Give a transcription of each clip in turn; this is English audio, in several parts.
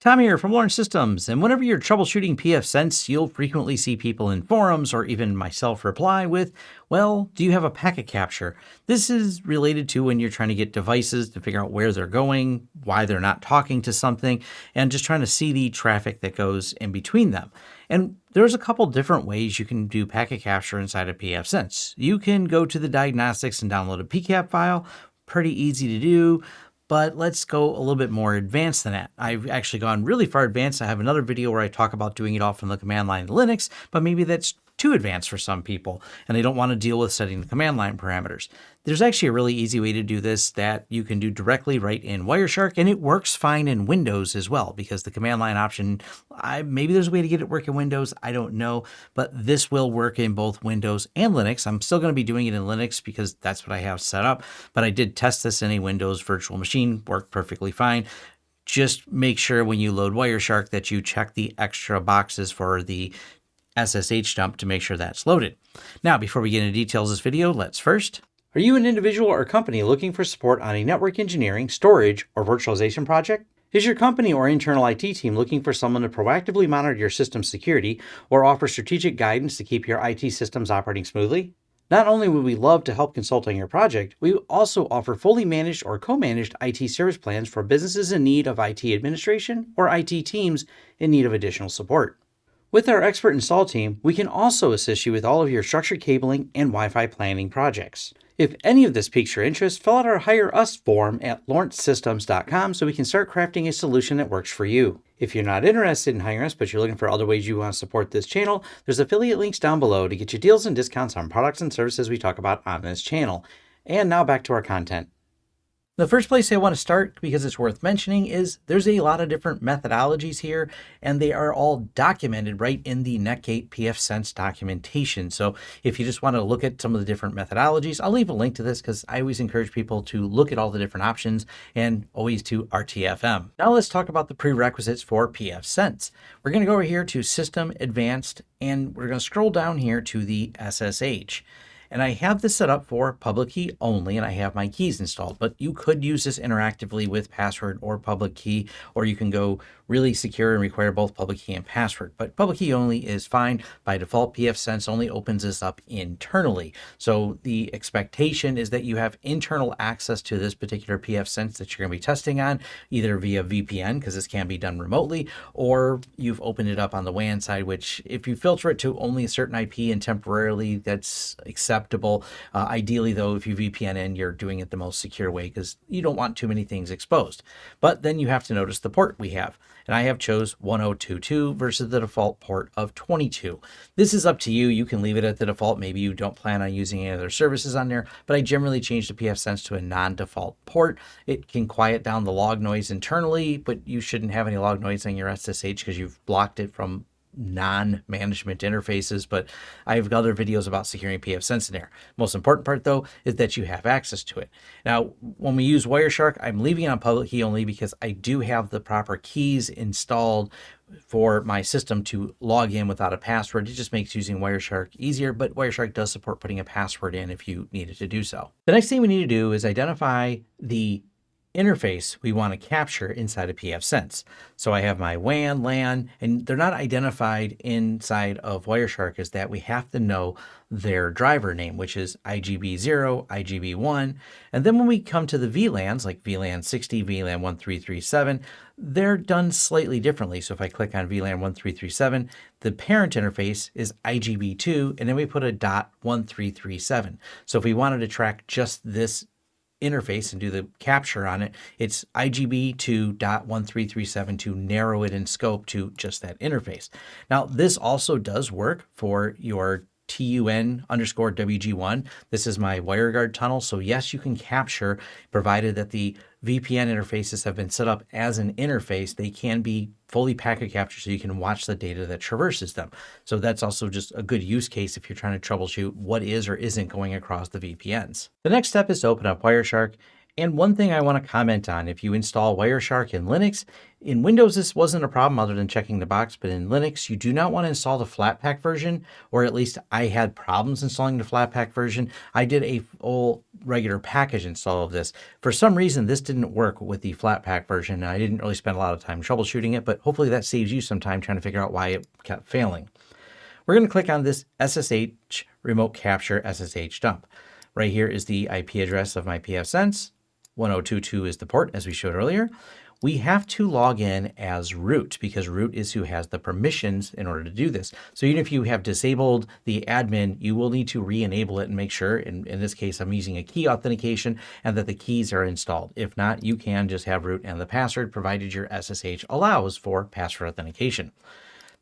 Tom here from Lawrence Systems, and whenever you're troubleshooting pfSense, you'll frequently see people in forums or even myself reply with, well, do you have a packet capture? This is related to when you're trying to get devices to figure out where they're going, why they're not talking to something, and just trying to see the traffic that goes in between them. And there's a couple different ways you can do packet capture inside of pfSense. You can go to the diagnostics and download a PCAP file, pretty easy to do but let's go a little bit more advanced than that. I've actually gone really far advanced. I have another video where I talk about doing it all from the command line in Linux, but maybe that's too advanced for some people and they don't want to deal with setting the command line parameters. There's actually a really easy way to do this that you can do directly right in Wireshark and it works fine in Windows as well because the command line option, I, maybe there's a way to get it work in Windows, I don't know, but this will work in both Windows and Linux. I'm still going to be doing it in Linux because that's what I have set up, but I did test this in a Windows virtual machine, worked perfectly fine just make sure when you load Wireshark that you check the extra boxes for the SSH dump to make sure that's loaded. Now, before we get into details of this video, let's first are you an individual or company looking for support on a network engineering, storage, or virtualization project? Is your company or internal IT team looking for someone to proactively monitor your system security or offer strategic guidance to keep your IT systems operating smoothly? Not only would we love to help consult on your project, we also offer fully managed or co-managed IT service plans for businesses in need of IT administration or IT teams in need of additional support. With our expert install team, we can also assist you with all of your structured cabling and Wi-Fi planning projects. If any of this piques your interest, fill out our Hire Us form at lawrencesystems.com so we can start crafting a solution that works for you. If you're not interested in hiring us, but you're looking for other ways you want to support this channel, there's affiliate links down below to get you deals and discounts on products and services we talk about on this channel. And now back to our content. The first place I want to start, because it's worth mentioning, is there's a lot of different methodologies here, and they are all documented right in the Netgate pfSense documentation. So if you just want to look at some of the different methodologies, I'll leave a link to this because I always encourage people to look at all the different options and always to RTFM. Now let's talk about the prerequisites for pfSense. We're going to go over here to System Advanced, and we're going to scroll down here to the SSH. And I have this set up for public key only, and I have my keys installed, but you could use this interactively with password or public key, or you can go really secure and require both public key and password. But public key only is fine. By default, pfSense only opens this up internally. So the expectation is that you have internal access to this particular pfSense that you're going to be testing on, either via VPN, because this can be done remotely, or you've opened it up on the WAN side, which if you filter it to only a certain IP and temporarily, that's acceptable acceptable. Uh, ideally, though, if you VPN in, you're doing it the most secure way because you don't want too many things exposed. But then you have to notice the port we have. And I have chose 1022 versus the default port of 22. This is up to you. You can leave it at the default. Maybe you don't plan on using any other services on there, but I generally change the pfSense to a non-default port. It can quiet down the log noise internally, but you shouldn't have any log noise on your SSH because you've blocked it from non-management interfaces, but I have other videos about securing pfSense in there. Most important part though is that you have access to it. Now, when we use Wireshark, I'm leaving it on public key only because I do have the proper keys installed for my system to log in without a password. It just makes using Wireshark easier, but Wireshark does support putting a password in if you needed to do so. The next thing we need to do is identify the interface we want to capture inside of pfSense. So I have my WAN, LAN, and they're not identified inside of Wireshark is that we have to know their driver name, which is IGB0, IGB1. And then when we come to the VLANs, like VLAN 60, VLAN 1337, they're done slightly differently. So if I click on VLAN 1337, the parent interface is IGB2, and then we put a dot 1337. So if we wanted to track just this interface and do the capture on it, it's IGB 2.1337 to narrow it in scope to just that interface. Now, this also does work for your TUN underscore WG1. This is my WireGuard tunnel. So yes, you can capture provided that the VPN interfaces have been set up as an interface. They can be fully packet captured so you can watch the data that traverses them. So that's also just a good use case if you're trying to troubleshoot what is or isn't going across the VPNs. The next step is to open up Wireshark And one thing I want to comment on, if you install Wireshark in Linux, in Windows this wasn't a problem other than checking the box, but in Linux you do not want to install the Flatpak version, or at least I had problems installing the Flatpak version. I did a full regular package install of this. For some reason this didn't work with the Flatpak version, I didn't really spend a lot of time troubleshooting it, but hopefully that saves you some time trying to figure out why it kept failing. We're going to click on this SSH remote capture SSH dump. Right here is the IP address of my pfSense. 1022 is the port, as we showed earlier. We have to log in as root because root is who has the permissions in order to do this. So even if you have disabled the admin, you will need to re-enable it and make sure, in, in this case, I'm using a key authentication and that the keys are installed. If not, you can just have root and the password provided your SSH allows for password authentication.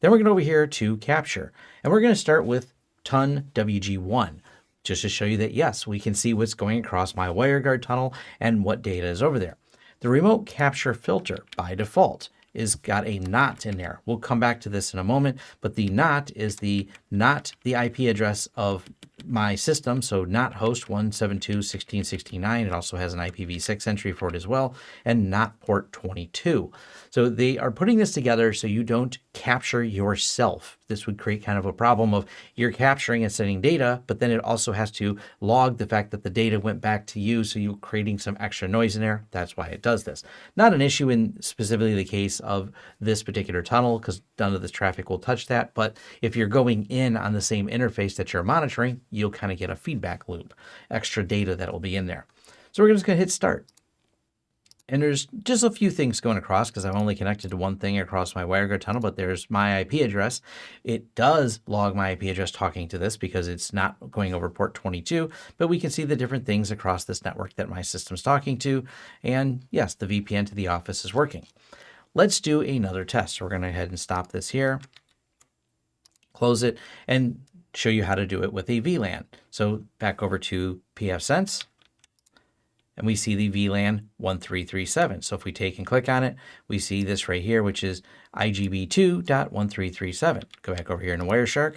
Then we're going over here to capture and we're going to start with tun WG1 just to show you that yes, we can see what's going across my WireGuard tunnel and what data is over there. The remote capture filter by default is got a NOT in there. We'll come back to this in a moment, but the NOT is the not the IP address of my system. So not host 172.16.69. It also has an IPv6 entry for it as well, and not port 22. So they are putting this together so you don't capture yourself. This would create kind of a problem of you're capturing and sending data, but then it also has to log the fact that the data went back to you. So you're creating some extra noise in there. That's why it does this. Not an issue in specifically the case of this particular tunnel because none of this traffic will touch that. But if you're going in on the same interface that you're monitoring, you'll kind of get a feedback loop, extra data that will be in there. So we're just going to hit start. And there's just a few things going across because I've only connected to one thing across my WireGuard tunnel, but there's my IP address. It does log my IP address talking to this because it's not going over port 22, but we can see the different things across this network that my system's talking to. And yes, the VPN to the office is working. Let's do another test. We're going to head and stop this here, close it, and show you how to do it with a VLAN. So back over to pfSense and we see the VLAN 1337. So if we take and click on it, we see this right here, which is IGB2.1337. Go back over here in Wireshark,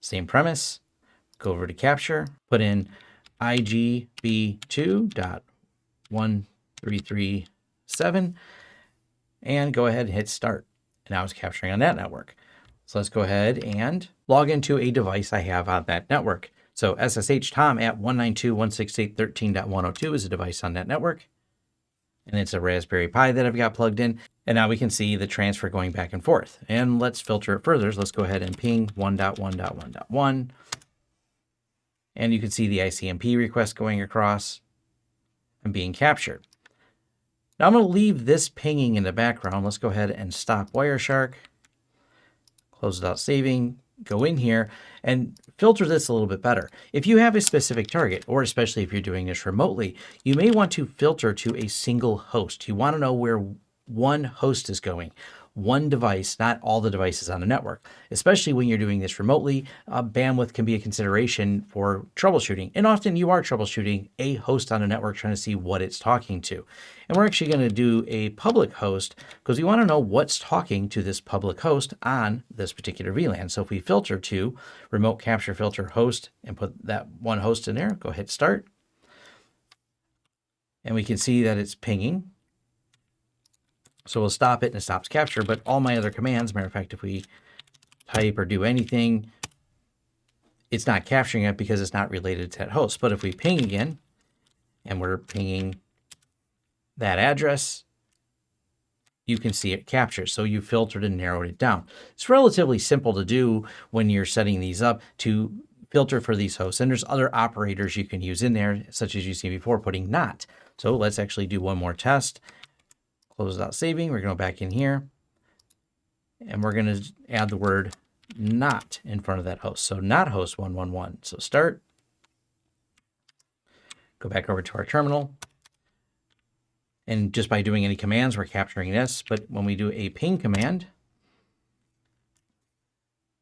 same premise, go over to capture, put in IGB2.1337, and go ahead and hit start. And now it's capturing on that network. So let's go ahead and log into a device I have on that network. So SSH Tom at 192.168.13.102 is a device on that network. And it's a Raspberry Pi that I've got plugged in. And now we can see the transfer going back and forth. And let's filter it further. So let's go ahead and ping 1.1.1.1. And you can see the ICMP request going across and being captured. Now I'm going to leave this pinging in the background. Let's go ahead and stop Wireshark. Close without saving go in here and filter this a little bit better. If you have a specific target, or especially if you're doing this remotely, you may want to filter to a single host. You want to know where one host is going one device, not all the devices on the network. Especially when you're doing this remotely, uh, bandwidth can be a consideration for troubleshooting. And often you are troubleshooting a host on a network trying to see what it's talking to. And we're actually going to do a public host because we want to know what's talking to this public host on this particular VLAN. So if we filter to remote capture filter host and put that one host in there, go hit start. And we can see that it's pinging so we'll stop it and it stops capture, but all my other commands, matter of fact, if we type or do anything, it's not capturing it because it's not related to that host. But if we ping again, and we're pinging that address, you can see it captures. So you filtered and narrowed it down. It's relatively simple to do when you're setting these up to filter for these hosts. And there's other operators you can use in there, such as you see before, putting not. So let's actually do one more test. Close without saving. We're going to go back in here. And we're going to add the word not in front of that host. So not host 111. So start. Go back over to our terminal. And just by doing any commands, we're capturing this. But when we do a ping command,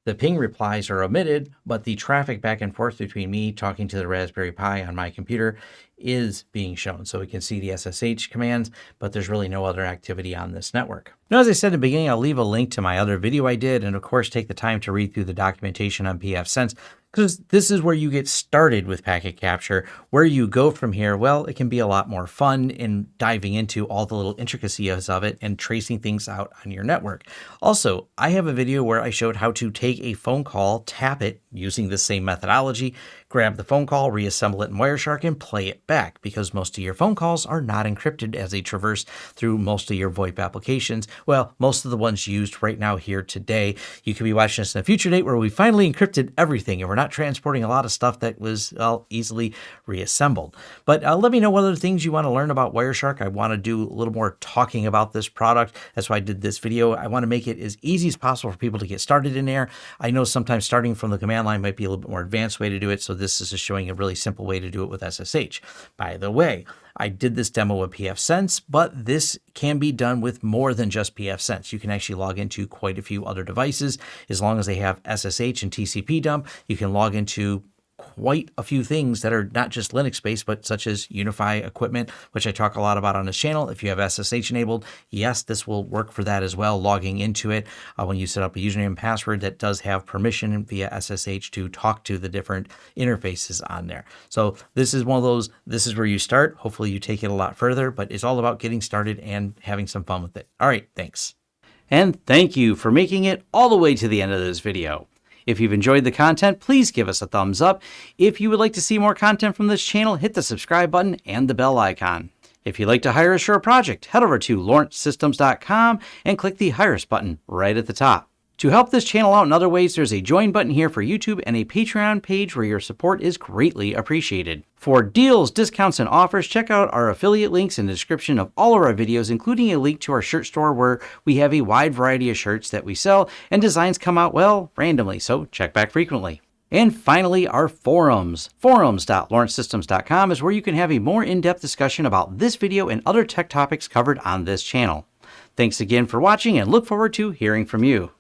the ping replies are omitted, but the traffic back and forth between me talking to the Raspberry Pi on my computer is being shown. So we can see the SSH commands, but there's really no other activity on this network. Now, as I said in the beginning, I'll leave a link to my other video I did, and of course, take the time to read through the documentation on pfSense because this is where you get started with packet capture. Where you go from here, well, it can be a lot more fun in diving into all the little intricacies of it and tracing things out on your network. Also, I have a video where I showed how to take a phone call, tap it using the same methodology, grab the phone call, reassemble it in Wireshark, and play it back because most of your phone calls are not encrypted as they traverse through most of your VoIP applications. Well, most of the ones used right now here today. You could be watching this in a future date where we finally encrypted everything and we're not transporting a lot of stuff that was well, easily reassembled. But uh, let me know what other things you want to learn about Wireshark. I want to do a little more talking about this product. That's why I did this video. I want to make it as easy as possible for people to get started in there. I know sometimes starting from the command line might be a little bit more advanced way to do it. So this is just showing a really simple way to do it with SSH. By the way, I did this demo with pfSense, but this can be done with more than just pfSense. You can actually log into quite a few other devices. As long as they have SSH and TCP dump, you can log into quite a few things that are not just Linux based, but such as UniFi equipment, which I talk a lot about on this channel. If you have SSH enabled, yes, this will work for that as well. Logging into it uh, when you set up a username and password that does have permission via SSH to talk to the different interfaces on there. So this is one of those, this is where you start. Hopefully you take it a lot further, but it's all about getting started and having some fun with it. All right, thanks. And thank you for making it all the way to the end of this video. If you've enjoyed the content, please give us a thumbs up. If you would like to see more content from this channel, hit the subscribe button and the bell icon. If you'd like to hire us for a project, head over to lawrencesystems.com and click the Hire Us button right at the top. To help this channel out in other ways, there's a join button here for YouTube and a Patreon page where your support is greatly appreciated. For deals, discounts, and offers, check out our affiliate links in the description of all of our videos, including a link to our shirt store where we have a wide variety of shirts that we sell and designs come out, well, randomly, so check back frequently. And finally, our forums. Forums.lawrencesystems.com is where you can have a more in-depth discussion about this video and other tech topics covered on this channel. Thanks again for watching and look forward to hearing from you.